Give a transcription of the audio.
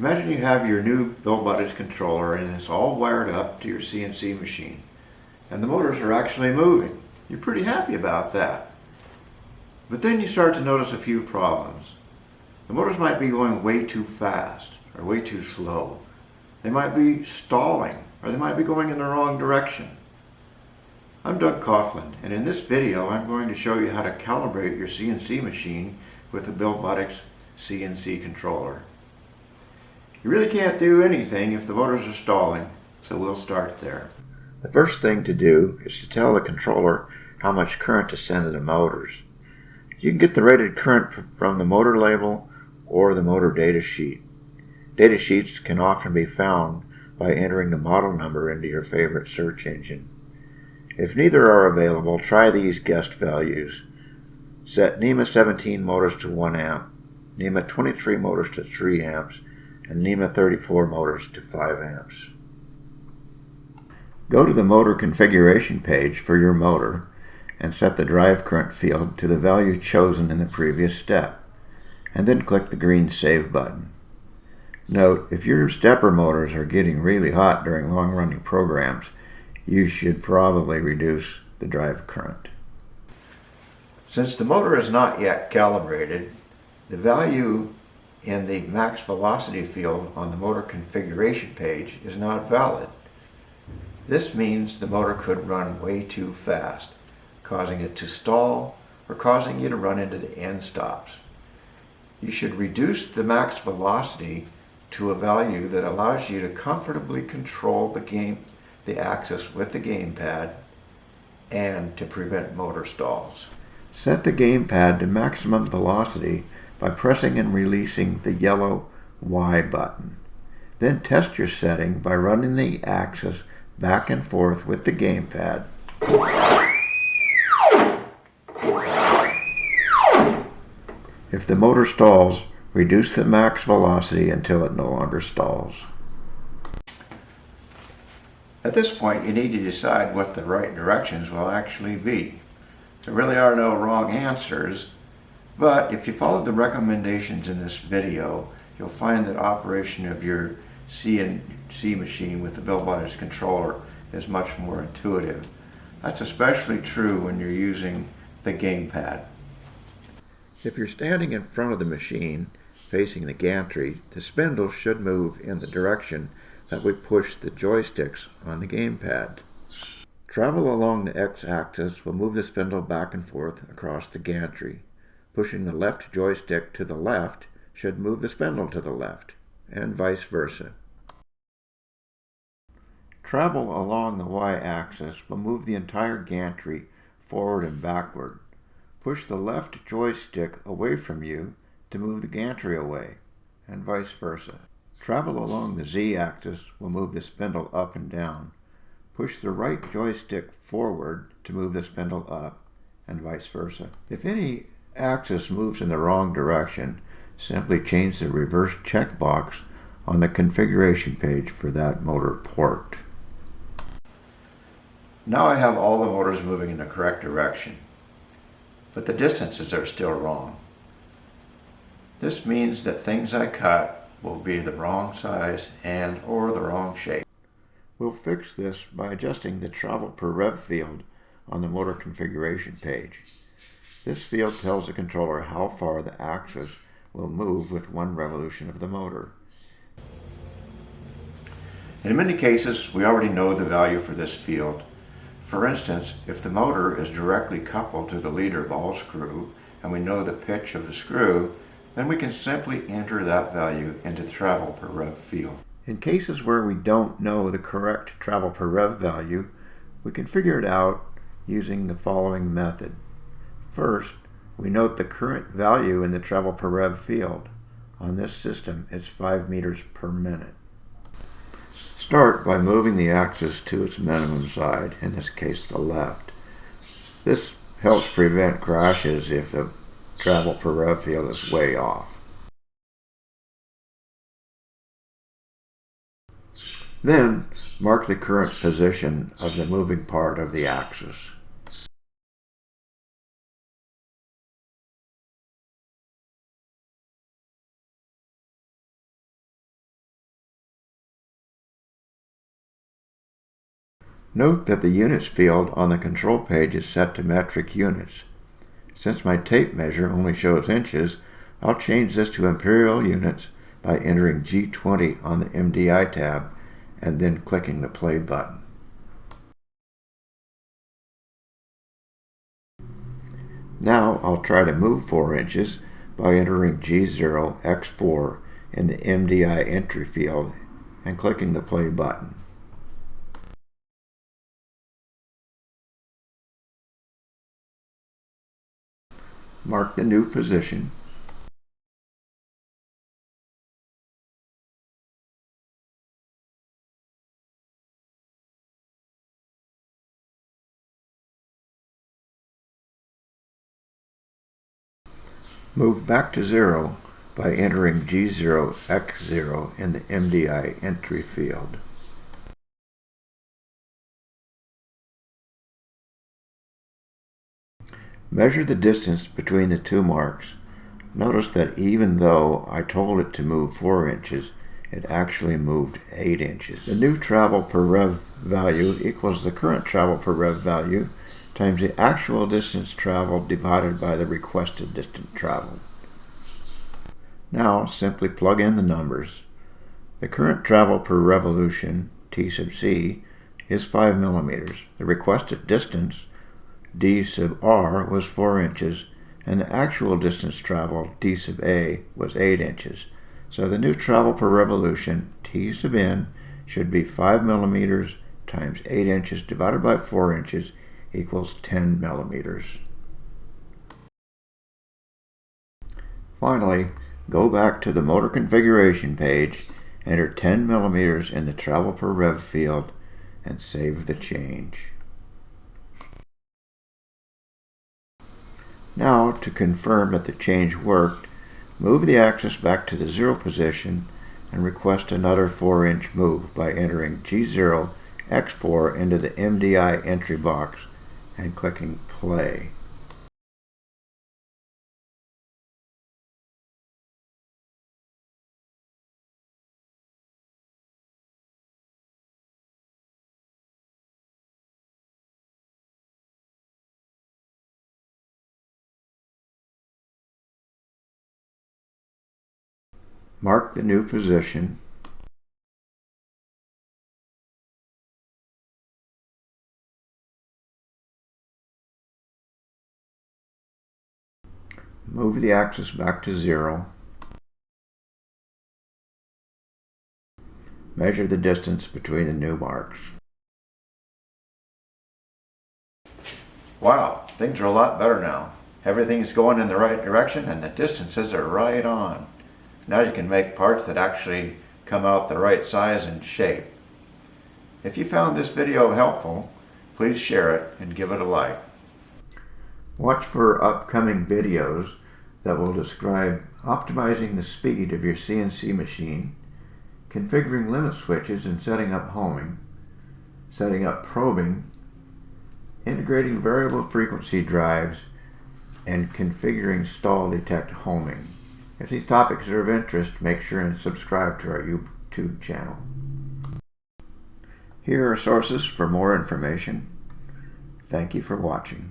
Imagine you have your new Buildbotics controller and it's all wired up to your CNC machine. And the motors are actually moving. You're pretty happy about that. But then you start to notice a few problems. The motors might be going way too fast or way too slow. They might be stalling or they might be going in the wrong direction. I'm Doug Coffland and in this video I'm going to show you how to calibrate your CNC machine with the Buildbotics CNC controller. You really can't do anything if the motors are stalling, so we'll start there. The first thing to do is to tell the controller how much current to send to the motors. You can get the rated current from the motor label or the motor data sheet. Data sheets can often be found by entering the model number into your favorite search engine. If neither are available, try these guessed values. Set NEMA 17 motors to 1 amp, NEMA 23 motors to 3 amps, and NEMA 34 motors to 5 amps. Go to the motor configuration page for your motor and set the drive current field to the value chosen in the previous step, and then click the green Save button. Note, if your stepper motors are getting really hot during long-running programs, you should probably reduce the drive current. Since the motor is not yet calibrated, the value in the max velocity field on the motor configuration page is not valid. This means the motor could run way too fast, causing it to stall or causing you to run into the end stops. You should reduce the max velocity to a value that allows you to comfortably control the game, the axis with the gamepad and to prevent motor stalls. Set the gamepad to maximum velocity by pressing and releasing the yellow Y button. Then test your setting by running the axis back and forth with the gamepad. If the motor stalls, reduce the max velocity until it no longer stalls. At this point, you need to decide what the right directions will actually be. There really are no wrong answers, but if you follow the recommendations in this video, you'll find that operation of your CNC machine with the Buildbotics controller is much more intuitive. That's especially true when you're using the gamepad. If you're standing in front of the machine facing the gantry, the spindle should move in the direction that we push the joysticks on the gamepad. Travel along the x-axis will move the spindle back and forth across the gantry. Pushing the left joystick to the left should move the spindle to the left, and vice versa. Travel along the y-axis will move the entire gantry forward and backward. Push the left joystick away from you to move the gantry away, and vice versa. Travel along the z-axis will move the spindle up and down. Push the right joystick forward to move the spindle up, and vice versa. If any axis moves in the wrong direction, simply change the reverse checkbox on the configuration page for that motor port. Now I have all the motors moving in the correct direction, but the distances are still wrong. This means that things I cut will be the wrong size and or the wrong shape. We'll fix this by adjusting the travel per rev field on the motor configuration page. This field tells the controller how far the axis will move with one revolution of the motor. In many cases, we already know the value for this field. For instance, if the motor is directly coupled to the leader ball screw and we know the pitch of the screw, then we can simply enter that value into travel per rev field. In cases where we don't know the correct travel per rev value, we can figure it out using the following method. First, we note the current value in the travel per rev field. On this system, it's 5 meters per minute. Start by moving the axis to its minimum side, in this case the left. This helps prevent crashes if the travel per rev field is way off. Then, mark the current position of the moving part of the axis. Note that the units field on the control page is set to metric units. Since my tape measure only shows inches, I'll change this to imperial units by entering G20 on the MDI tab and then clicking the play button. Now I'll try to move 4 inches by entering G0 X4 in the MDI entry field and clicking the play button. Mark the new position Move back to zero by entering G0 X0 in the MDI entry field. Measure the distance between the two marks. Notice that even though I told it to move 4 inches, it actually moved 8 inches. The new travel per rev value equals the current travel per rev value times the actual distance traveled divided by the requested distance traveled. Now simply plug in the numbers. The current travel per revolution, T sub c, is 5 millimeters. The requested distance, d sub r, was 4 inches, and the actual distance traveled, d sub a, was 8 inches. So the new travel per revolution, t sub n, should be 5 millimeters times 8 inches divided by 4 inches equals 10 millimeters. Finally, go back to the motor configuration page, enter 10 millimeters in the travel per rev field, and save the change. Now, to confirm that the change worked, move the axis back to the zero position and request another 4-inch move by entering G0 X4 into the MDI entry box and clicking play. Mark the new position Move the axis back to zero. Measure the distance between the new marks. Wow, things are a lot better now. Everything's going in the right direction and the distances are right on. Now you can make parts that actually come out the right size and shape. If you found this video helpful, please share it and give it a like. Watch for upcoming videos that will describe optimizing the speed of your CNC machine, configuring limit switches and setting up homing, setting up probing, integrating variable frequency drives, and configuring stall detect homing. If these topics are of interest, make sure and subscribe to our YouTube channel. Here are sources for more information. Thank you for watching.